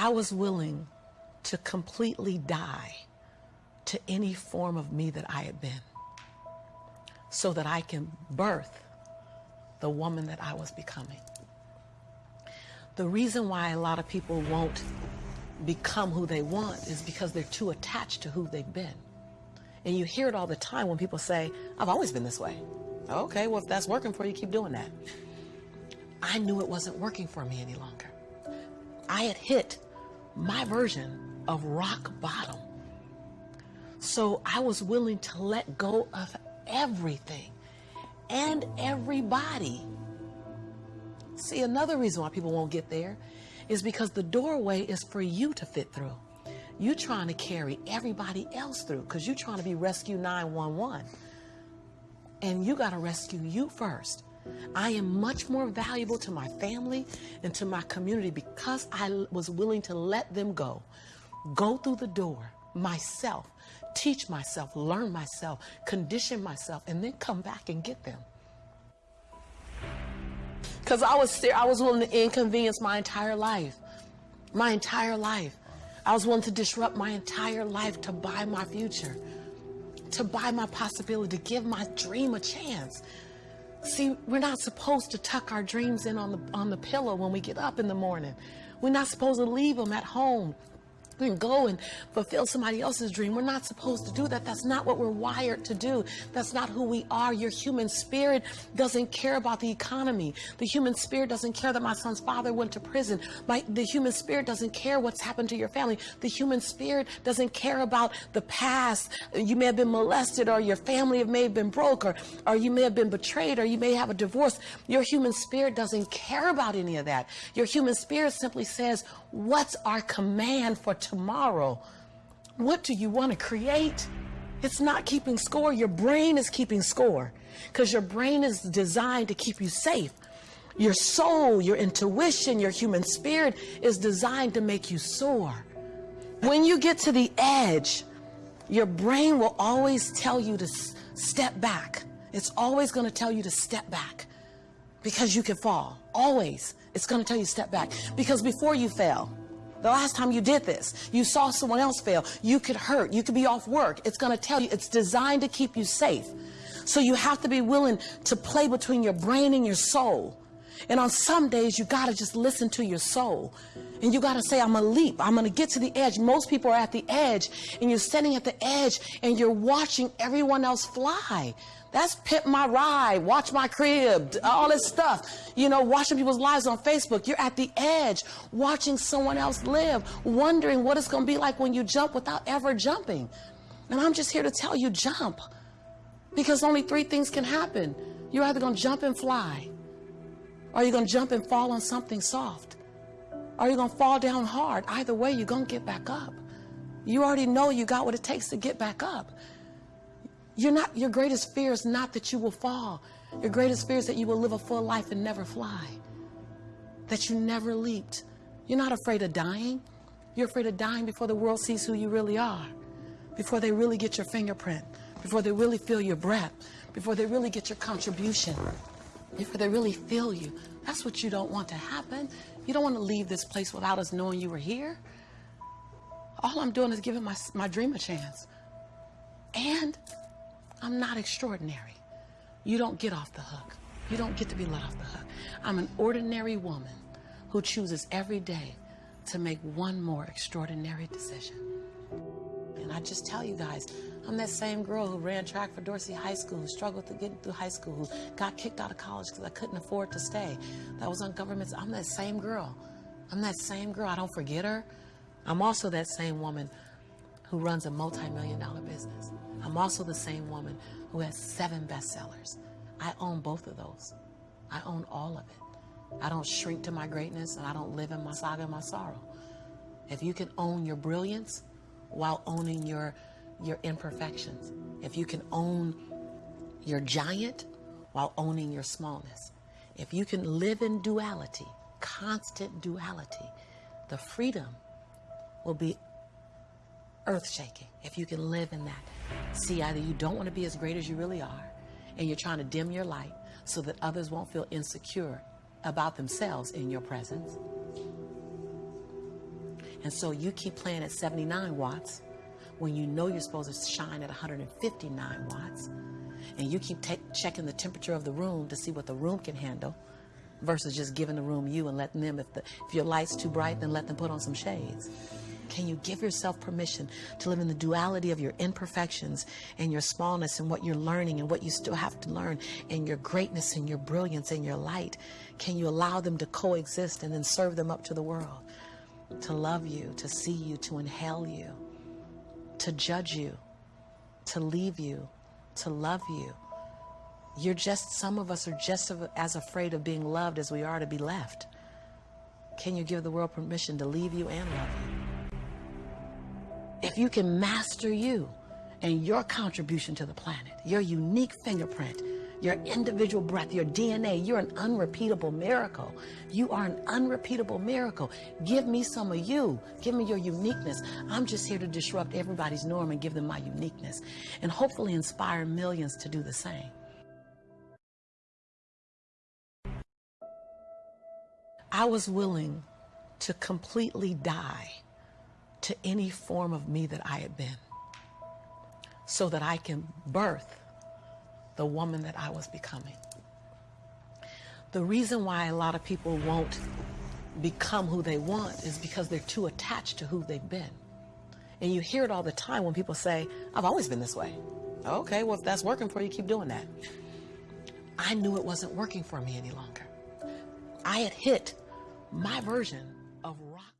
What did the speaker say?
I was willing to completely die to any form of me that I had been so that I can birth the woman that I was becoming. The reason why a lot of people won't become who they want is because they're too attached to who they've been. And you hear it all the time when people say, I've always been this way. Okay, well, if that's working for you, keep doing that. I knew it wasn't working for me any longer. I had hit my version of rock bottom. So I was willing to let go of everything and everybody. See, another reason why people won't get there is because the doorway is for you to fit through. You're trying to carry everybody else through because you're trying to be rescue 911. And you got to rescue you first. I am much more valuable to my family and to my community because I was willing to let them go. Go through the door myself, teach myself, learn myself, condition myself, and then come back and get them. Because I was, I was willing to inconvenience my entire life. My entire life. I was willing to disrupt my entire life to buy my future, to buy my possibility, to give my dream a chance. See, we're not supposed to tuck our dreams in on the, on the pillow when we get up in the morning. We're not supposed to leave them at home and go and fulfill somebody else's dream. We're not supposed to do that. That's not what we're wired to do. That's not who we are. Your human spirit doesn't care about the economy. The human spirit doesn't care that my son's father went to prison. My, the human spirit doesn't care what's happened to your family. The human spirit doesn't care about the past. You may have been molested or your family may have been broke or, or you may have been betrayed or you may have a divorce. Your human spirit doesn't care about any of that. Your human spirit simply says, what's our command for tomorrow? What do you want to create? It's not keeping score. Your brain is keeping score because your brain is designed to keep you safe. Your soul, your intuition, your human spirit is designed to make you soar. When you get to the edge, your brain will always tell you to step back. It's always going to tell you to step back because you can fall. Always. It's going to tell you step back because before you fell, the last time you did this, you saw someone else fail. You could hurt. You could be off work. It's going to tell you it's designed to keep you safe. So you have to be willing to play between your brain and your soul. And on some days, you got to just listen to your soul. And you got to say, I'm going to leap. I'm going to get to the edge. Most people are at the edge, and you're standing at the edge, and you're watching everyone else fly. That's pimp my ride, watch my crib, all this stuff. You know, watching people's lives on Facebook. You're at the edge, watching someone else live, wondering what it's going to be like when you jump without ever jumping. And I'm just here to tell you, jump. Because only three things can happen. You're either going to jump and fly, or you're going to jump and fall on something soft, Are you're going to fall down hard. Either way, you're going to get back up. You already know you got what it takes to get back up. You're not, your greatest fear is not that you will fall. Your greatest fear is that you will live a full life and never fly. That you never leaped. You're not afraid of dying. You're afraid of dying before the world sees who you really are. Before they really get your fingerprint. Before they really feel your breath. Before they really get your contribution. Before they really feel you. That's what you don't want to happen. You don't want to leave this place without us knowing you were here. All I'm doing is giving my, my dream a chance. And I'm not extraordinary. You don't get off the hook. You don't get to be let off the hook. I'm an ordinary woman who chooses every day to make one more extraordinary decision. And I just tell you guys, I'm that same girl who ran track for Dorsey High School, who struggled to get through high school, who got kicked out of college because I couldn't afford to stay. That was on government. I'm that same girl. I'm that same girl. I don't forget her. I'm also that same woman who runs a multi-million dollar business. I'm also the same woman who has seven bestsellers. I own both of those. I own all of it. I don't shrink to my greatness and I don't live in my saga and my sorrow. If you can own your brilliance while owning your, your imperfections, if you can own your giant while owning your smallness, if you can live in duality, constant duality, the freedom will be earth shaking if you can live in that. See, either you don't want to be as great as you really are, and you're trying to dim your light so that others won't feel insecure about themselves in your presence. And so you keep playing at 79 watts when you know you're supposed to shine at 159 watts. And you keep checking the temperature of the room to see what the room can handle versus just giving the room you and letting them, if, the, if your light's too bright, then let them put on some shades. Can you give yourself permission to live in the duality of your imperfections and your smallness and what you're learning and what you still have to learn and your greatness and your brilliance and your light? Can you allow them to coexist and then serve them up to the world? To love you, to see you, to inhale you, to judge you, to leave you, to love you. You're just, some of us are just as afraid of being loved as we are to be left. Can you give the world permission to leave you and love you? If you can master you and your contribution to the planet, your unique fingerprint, your individual breath, your DNA, you're an unrepeatable miracle. You are an unrepeatable miracle. Give me some of you. Give me your uniqueness. I'm just here to disrupt everybody's norm and give them my uniqueness and hopefully inspire millions to do the same. I was willing to completely die to any form of me that I had been so that I can birth the woman that I was becoming. The reason why a lot of people won't become who they want is because they're too attached to who they've been. And you hear it all the time when people say, I've always been this way. Okay, well, if that's working for you, keep doing that. I knew it wasn't working for me any longer. I had hit my version of rock.